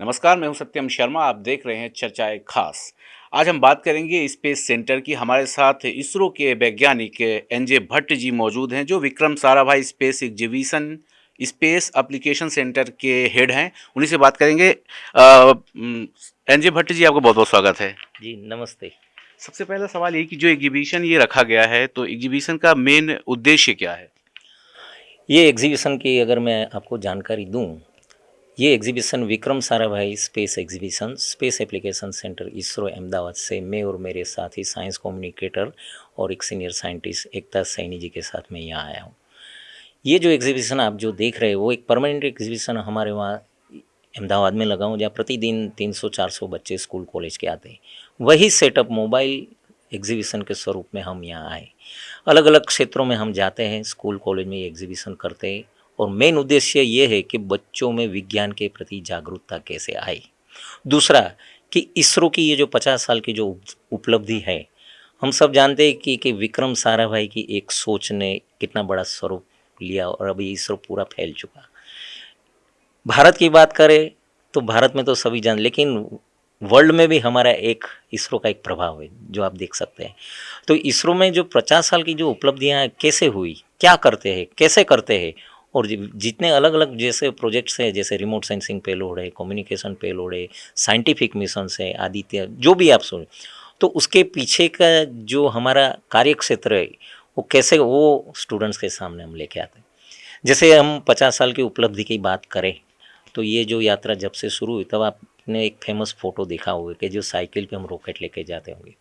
नमस्कार मैं हूँ सत्यम शर्मा आप देख रहे हैं चर्चाएँ खास। आज हम बात करेंगे स्पेस सेंटर की। हमारे साथ इसरो के वैज्ञानिक एन जे भट्ट जी मौजूद हैं जो Vikram Sarabhai space exhibition space application centre के हेड हैं। उन्हीं से बात करेंगे। एन जे भट्ट जी आपका बहुत बहुत स्वागत है। जी नमस्ते। सबसे पहला सवाल ये कि जो एग्जीबिशन ये रखा गया है तो एग्जीबिशन का मेन उद्देश्य क्या है? ये एग्जीबिशन की अगर मैं आपको जानकारी दूँ ये exhibition Vikram Sarabhai space exhibition space application centre ISRO Ahmedabad से मैं और मेरे साथ ही साइंस कम्युनिकेटर और एक सीनियर साइंटिस्ट एकता सैनी जी के साथ मैं यहाँ आया हूँ। ये जो एग्जीबिशन आप जो देख रहे हो वो एक परमानेंट एग्जीबिशन हमारे वहाँ अहमदाबाद में लगा हूँ, जहाँ प्रतिदिन 300-400 बच्चे स्कूल कॉलेज के आते हैं। वही सेटअप मोबाइल एग्जीबिशन के स्वरूप में हम यहाँ आए। अलग अलग क्षेत्रों में हम जाते हैं स्कूल कॉलेज में ये एग्जीबिशन करते हैं। और मेन उद्देश्य ये है कि बच्चों में विज्ञान के प्रति जागरूकता कैसे आए। दूसरा, कि इसरो की ये जो पचास साल की जो उपलब्धि है, हम सब जानते हैं कि कि विक्रम साराभाई की एक सोच ने कितना बड़ा स्वरूप लिया और अभी इसरो पूरा फैल चुका। भारत की बात करें तो भारत में तो सभी जान, लेकिन वर्ल्ड में भी हमारा एक इसरो का एक प्रभाव है, जो आप देख सकते हैं। तो इसरो में जो पचास साल की जो उपलब्धियाँ कैसे हुई, क्या करते हैं, कैसे करते हैं और जितने अलग अलग जैसे प्रोजेक्ट्स हैं, जैसे रिमोट सेंसिंग पेलोड है कम्युनिकेशन पेलोड है साइंटिफिक मिशन है, आदित्य, जो भी आप सुन तो उसके पीछे का जो हमारा कार्य क्षेत्र है, वो कैसे वो स्टूडेंट्स के सामने हम लेके आते हैं। जैसे हम पचास साल की उपलब्धि की बात करें तो ये जो यात्रा जब से शुरू हुई, तब आपने एक फ़ेमस फ़ोटो देखा होगा कि जो साइकिल पे हम रॉकेट लेके जाते होंगे।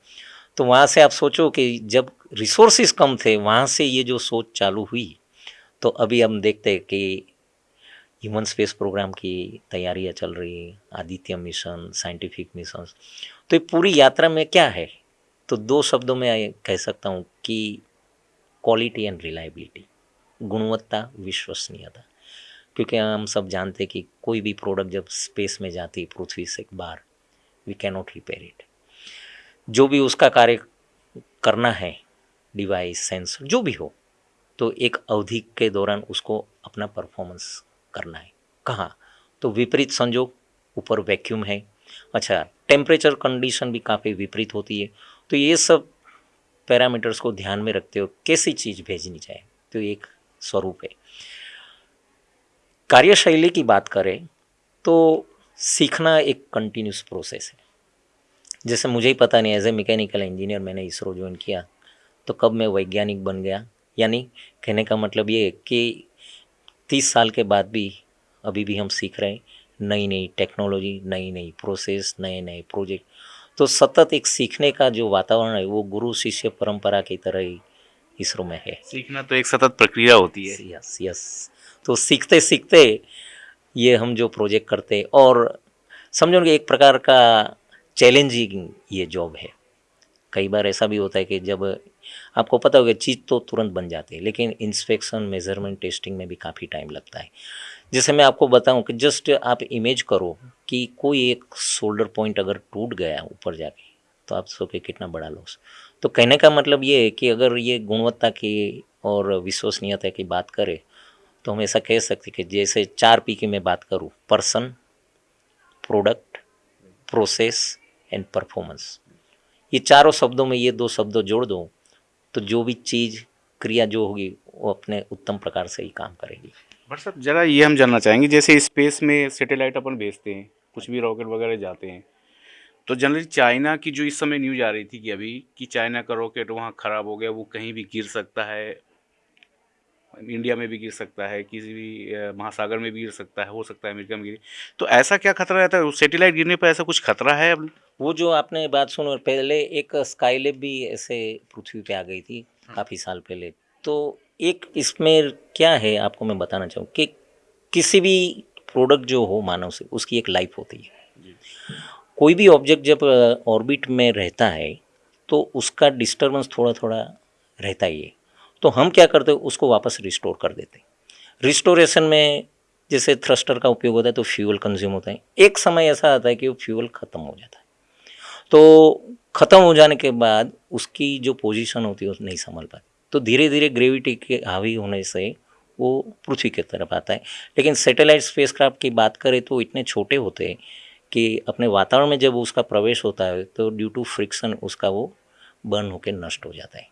तो वहाँ से आप सोचो कि जब रिसोर्सेज कम थे, वहाँ से ये जो सोच चालू हुई तो अभी हम देखते हैं कि ह्यूमन स्पेस प्रोग्राम की तैयारियाँ चल रही हैं, आदित्य मिशन साइंटिफिक मिशन तो ये पूरी यात्रा में क्या है? तो दो शब्दों में कह सकता हूँ कि क्वालिटी एंड रिलायबिलिटी गुणवत्ता, विश्वसनीयता। क्योंकि हम सब जानते हैं कि कोई भी प्रोडक्ट जब स्पेस में जाती है, पृथ्वी से एक बार वी कैनॉट रिपेयर इट जो भी उसका कार्य करना है डिवाइस सेंसर जो भी हो तो एक अवधि के दौरान उसको अपना परफॉर्मेंस करना है। कहाँ? तो विपरीत संजोग, ऊपर वैक्यूम है। अच्छा टेम्परेचर कंडीशन भी काफ़ी विपरीत होती है। तो ये सब पैरामीटर्स को ध्यान में रखते हो कैसी चीज़ भेजनी चाहिए? तो एक स्वरूप है। कार्यशैली की बात करें तो सीखना एक कंटिन्यूस प्रोसेस है। जैसे मुझे ही पता नहीं एज ए मैकेनिकल इंजीनियर मैंने इसरो ज्वाइन किया तो कब मैं वैज्ञानिक बन गया यानी कहने का मतलब ये कि तीस साल के बाद भी अभी भी हम सीख रहे हैं नई नई टेक्नोलॉजी नई नई प्रोसेस नए नए प्रोजेक्ट। तो सतत एक सीखने का जो वातावरण है वो गुरु शिष्य परंपरा की तरह ही इसरो में है। सीखना तो एक सतत प्रक्रिया होती है। यस यस तो सीखते सीखते ये हम जो प्रोजेक्ट करते और समझो कि एक प्रकार का चैलेंजिंग ये जॉब है। कई बार ऐसा भी होता है कि जब आपको पता होगा, चीज़ तो तुरंत बन जाती है, लेकिन इंस्पेक्शन मेज़रमेंट टेस्टिंग में भी काफ़ी टाइम लगता है। जैसे मैं आपको बताऊँ कि जस्ट आप इमेज करो कि कोई एक शोल्डर पॉइंट अगर टूट गया ऊपर जाके तो आप सोचे कितना बड़ा लॉस तो कहने का मतलब ये है कि अगर ये गुणवत्ता की और विश्वसनीयता की बात करें तो हम ऐसा कह सकते कि जैसे चार पी की मैं बात करूँ person product process and performance ये चारों शब्दों में ये दो शब्दों जोड़ दो तो जो भी चीज़, क्रिया जो होगी, वो अपने उत्तम प्रकार से ही काम करेगी। बट सर ज़रा ये हम जानना चाहेंगे, जैसे स्पेस में सैटेलाइट अपन भेजते हैं, कुछ भी रॉकेट वगैरह जाते हैं तो जनरली चाइना की जो इस समय न्यूज़ आ रही थी कि अभी कि चाइना का रॉकेट वहाँ ख़राब हो गया, वो कहीं भी गिर सकता है इंडिया में भी गिर सकता है, किसी भी महासागर में भी गिर सकता है, हो सकता है अमेरिका में गिरे। तो ऐसा क्या खतरा रहता है? सेटेलाइट गिरने पर ऐसा कुछ खतरा है अब? वो जो आपने बात सुनो पहले एक स्काईलेब भी ऐसे पृथ्वी पे आ गई थी हाँ। काफ़ी साल पहले तो एक इसमें क्या है आपको मैं बताना चाहूँ कि किसी भी प्रोडक्ट जो हो मानव से उसकी एक लाइफ होती है। कोई भी ऑब्जेक्ट जब ऑर्बिट में रहता है तो उसका डिस्टर्बेंस थोड़ा थोड़ा रहता ही है। तो हम क्या करते हैं उसको वापस रिस्टोर कर देते हैं। रिस्टोरेशन में जैसे थ्रस्टर का उपयोग होता है तो फ्यूल कंज्यूम होता है। एक समय ऐसा आता है कि वो फ्यूल ख़त्म हो जाता है। तो ख़त्म हो जाने के बाद उसकी जो पोजीशन होती है वो नहीं संभल पाती। तो धीरे धीरे ग्रेविटी के हावी होने से वो पृथ्वी की तरफ़ आता है। लेकिन सैटेलाइट स्पेसक्राफ्ट की बात करें तो इतने छोटे होते हैं कि अपने वातावरण में जब उसका प्रवेश होता है तो ड्यू टू फ्रिक्शन उसका वो बर्न होकर नष्ट हो जाता है।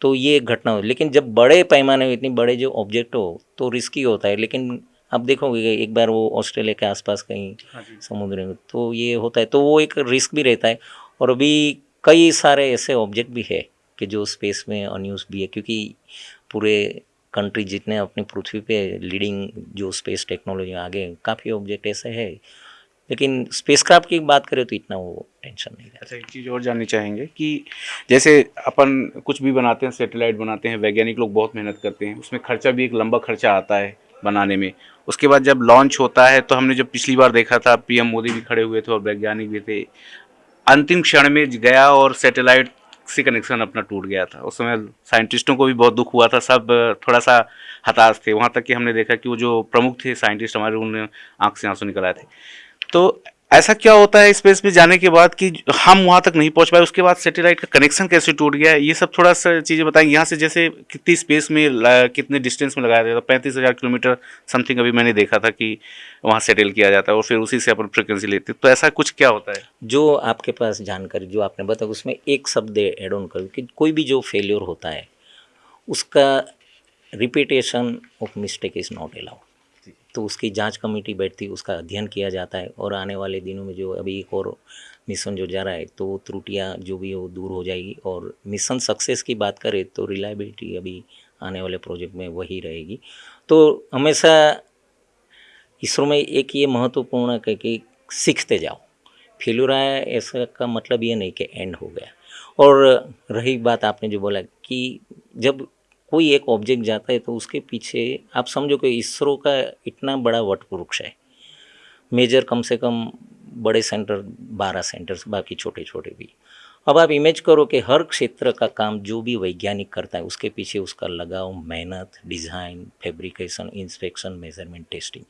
तो ये घटना हो लेकिन जब बड़े पैमाने में इतनी बड़े जो ऑब्जेक्ट हो तो रिस्की होता है। लेकिन आप देखोगे एक बार वो ऑस्ट्रेलिया के आसपास कहीं हाँ समुद्र में तो ये होता है तो वो एक रिस्क भी रहता है और अभी कई सारे ऐसे ऑब्जेक्ट भी है कि जो स्पेस में अनयूज भी है क्योंकि पूरे कंट्री जितने अपनी पृथ्वी पे लीडिंग जो स्पेस टेक्नोलॉजी आगे काफ़ी ऑब्जेक्ट ऐसे है। लेकिन स्पेसक्राफ्ट की बात करें तो इतना वो टेंशन नहीं अच्छा एक चीज़ और जाननी चाहेंगे कि जैसे अपन कुछ भी बनाते हैं सैटेलाइट बनाते हैं वैज्ञानिक लोग बहुत मेहनत करते हैं उसमें खर्चा भी एक लंबा खर्चा आता है। बनाने में। उसके बाद जब लॉन्च होता है तो हमने जब पिछली बार देखा था, पीएम मोदी भी खड़े हुए थे और वैज्ञानिक भी थे। अंतिम क्षण में गया और सैटेलाइट से कनेक्शन अपना टूट गया था। उस समय साइंटिस्टों को भी बहुत दुख हुआ था, सब थोड़ा सा हताश थे। वहाँ तक कि हमने देखा कि वो जो प्रमुख थे साइंटिस्ट हमारे, उन्होंने आँख से आँसू निकलाए थे। तो ऐसा क्या होता है स्पेस में जाने के बाद कि हम वहाँ तक नहीं पहुँच पाए, उसके बाद सैटेलाइट का कनेक्शन कैसे टूट गया, ये सब थोड़ा सा चीज़ें बताएँगे यहाँ से जैसे कितनी स्पेस में कितने डिस्टेंस में लगाया जाता है, पैंतीस हज़ार किलोमीटर समथिंग अभी मैंने देखा था कि वहाँ सेटल किया जाता है और फिर उसी से अपन फ्रिक्वेंसी लेते हैं। तो ऐसा कुछ क्या होता है? जो आपके पास जानकारी, जो आपने बताया, उसमें एक शब्द एड ऑन करूँ कि कोई भी जो फेलियर होता है, उसका repetition of mistake is not allowed तो उसकी जाँच कमेटी बैठती, उसका अध्ययन किया जाता है और आने वाले दिनों में जो अभी एक और मिशन जो जा रहा है तो वो त्रुटियाँ जो भी है वो दूर हो जाएगी और मिशन सक्सेस की बात करें तो रिलायबिलिटी अभी आने वाले प्रोजेक्ट में वही रहेगी। तो हमेशा इसरो में एक ये महत्वपूर्ण है कि सीखते जाओ। फेल्यूर आया ऐसा का मतलब ये नहीं कि एंड हो गया। और रही बात आपने जो बोला कि जब कोई एक ऑब्जेक्ट जाता है तो उसके पीछे आप समझो कि इसरो का इतना बड़ा वट वृक्ष है। मेजर कम से कम बड़े सेंटर बारह सेंटर्स बाकी छोटे छोटे भी। अब आप इमेज करो कि हर क्षेत्र का काम जो भी वैज्ञानिक करता है, उसके पीछे उसका लगाव, मेहनत design fabrication inspection measurement testing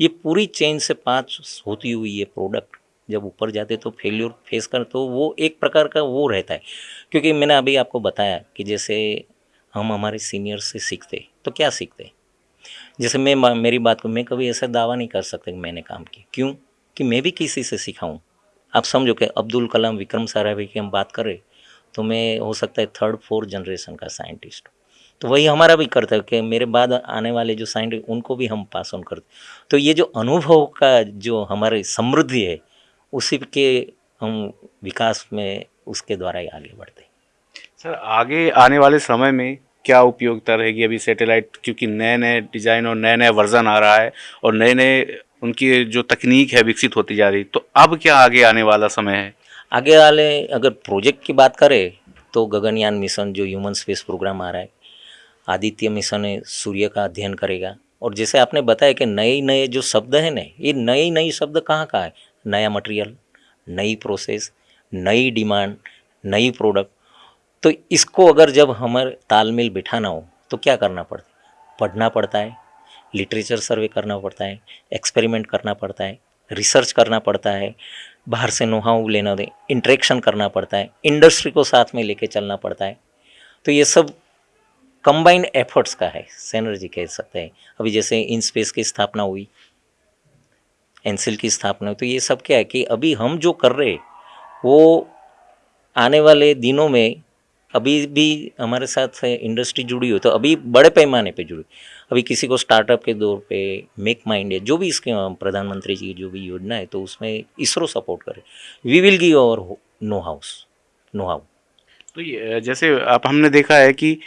ये पूरी चेन से पास होती हुई ये प्रोडक्ट जब ऊपर जाते तो फेल्यूर फेस कर तो वो एक प्रकार का वो रहता है। क्योंकि मैंने अभी आपको बताया कि जैसे हम हमारे सीनियर से सीखते तो क्या सीखते? जैसे मैं मेरी बात को, मैं कभी ऐसा दावा नहीं कर सकता कि मैंने काम किया। क्यों? कि मैं भी किसी से सीखाऊँ आप समझो कि अब्दुल कलाम विक्रम साराभाई की हम बात करें तो मैं, हो सकता है थर्ड फोर्थ जनरेशन का साइंटिस्ट तो वही हमारा भी कर्तव्य कि मेरे बाद आने वाले जो साइंटिस्ट उनको भी हम पास ऑन करते तो ये जो अनुभव का जो हमारी समृद्धि है, उसी के हम विकास में उसके द्वारा ही आगे बढ़ते सर, आगे आने वाले समय में क्या उपयोगिता रहेगी अभी सैटेलाइट क्योंकि नए नए डिज़ाइन और नए नए वर्जन आ रहा है और नए नए उनकी जो तकनीक है विकसित होती जा रही तो अब क्या आगे आने वाला समय है? आगे वाले अगर प्रोजेक्ट की बात करें तो गगनयान मिशन जो ह्यूमन स्पेस प्रोग्राम आ रहा है, आदित्य मिशन है, सूर्य का अध्ययन करेगा। और जैसे आपने बताया कि नए नए जो शब्द हैं ना, ये नए नए शब्द कहाँ का है? नया मटेरियल नई प्रोसेस नई डिमांड नई प्रोडक्ट तो इसको अगर जब हमारे तालमेल बिठाना हो तो क्या करना पड़ता है? पढ़ना पड़ता है, लिटरेचर सर्वे करना पड़ता है, एक्सपेरिमेंट करना पड़ता है, रिसर्च करना पड़ता है, बाहर से नोहाऊ लेना दे इंट्रैक्शन करना पड़ता है इंडस्ट्री को साथ में लेके चलना पड़ता है। तो ये सब कंबाइंड एफर्ट्स का है सैनर्जी कह सकते हैं। अभी जैसे इन स्पेस की स्थापना हुई एनसिल की स्थापना हुई तो ये सब क्या है कि अभी हम जो कर रहे वो आने वाले दिनों में अभी भी हमारे साथ इंडस्ट्री जुड़ी हो तो अभी बड़े पैमाने पे जुड़ी अभी किसी को स्टार्टअप के दौर पे मेक माइंड है जो भी इसके प्रधानमंत्री जी की जो भी योजना है तो उसमें इसरो सपोर्ट करे। We will give our know house know how तो ये जैसे आप, हमने देखा है कि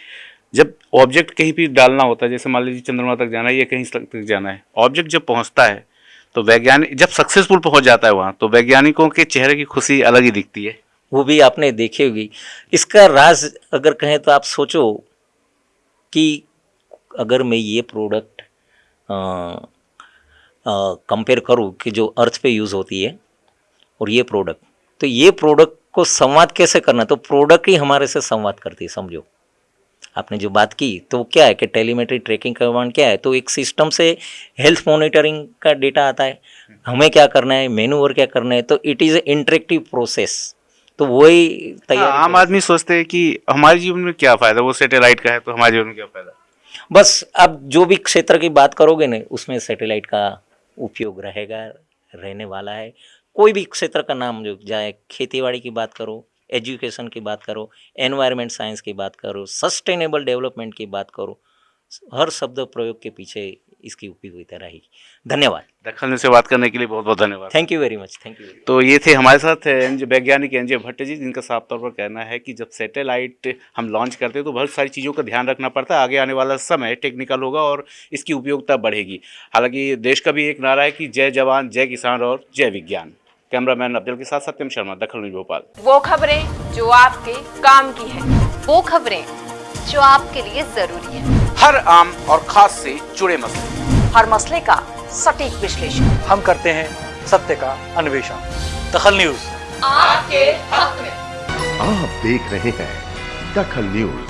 जब ऑब्जेक्ट कहीं भी डालना होता है, जैसे मान लीजिए चंद्रमा तक जाना है या कहीं तक जाना है ऑब्जेक्ट जब पहुँचता है तो वैज्ञानिक, जब सक्सेसफुल पहुँच जाता है वहाँ तो वैज्ञानिकों के चेहरे की खुशी अलग ही दिखती है। वो भी आपने देखी होगी। इसका राज अगर कहें तो आप सोचो कि अगर मैं ये प्रोडक्ट कंपेयर करूँ कि जो अर्थ पे यूज़ होती है और ये प्रोडक्ट तो ये प्रोडक्ट को संवाद कैसे करना? तो प्रोडक्ट ही हमारे से संवाद करती है, समझो। आपने जो बात की तो क्या है कि टेलीमेट्री ट्रैकिंग कमांड क्या है? तो एक सिस्टम से हेल्थ मॉनिटरिंग का डेटा आता है। हमें क्या करना है? मेनू और क्या करना है? तो it is a interactive process तो वही तैयार हाँ, आम आदमी सोचते हैं कि हमारे जीवन में क्या फ़ायदा वो सैटेलाइट का है तो हमारे जीवन में क्या फ़ायदा? बस अब जो भी क्षेत्र की बात करोगे ना उसमें सैटेलाइट का उपयोग रहेगा रहने वाला है। कोई भी क्षेत्र का नाम जो जाए खेतीबाड़ी की बात करो एजुकेशन की बात करो एनवायरनमेंट साइंस की बात करो सस्टेनेबल डेवलपमेंट की बात करो हर शब्द प्रयोग के पीछे इसकी उपयोगिता रहेगी। धन्यवाद। दखल से बात करने के लिए बहुत बहुत धन्यवाद thank you very much thank you तो ये थे हमारे साथ एनजे वैज्ञानिक एनजे भट्ट जी जिनका साफ़ तौर पर कहना है कि जब सैटेलाइट हम लॉन्च करते हैं तो बहुत सारी चीज़ों का ध्यान रखना पड़ता है। आगे आने वाला समय टेक्निकल होगा और इसकी उपयोगिता बढ़ेगी। हालाँकि देश का भी एक नारा है कि जय जवान जय किसान और जय विज्ञान। कैमरामैन अब्दुल के साथ सत्यम शर्मा दखल न्यूज़ भोपाल। वो खबरें जो आपके काम की है वो खबरें जो आपके लिए ज़रूरी है। हर आम और खास से जुड़े मसले। हर मसले का सटीक विश्लेषण। हम करते हैं सत्य का अन्वेषण। दखल न्यूज़। आपके हक में। आप देख रहे हैं दखल न्यूज़।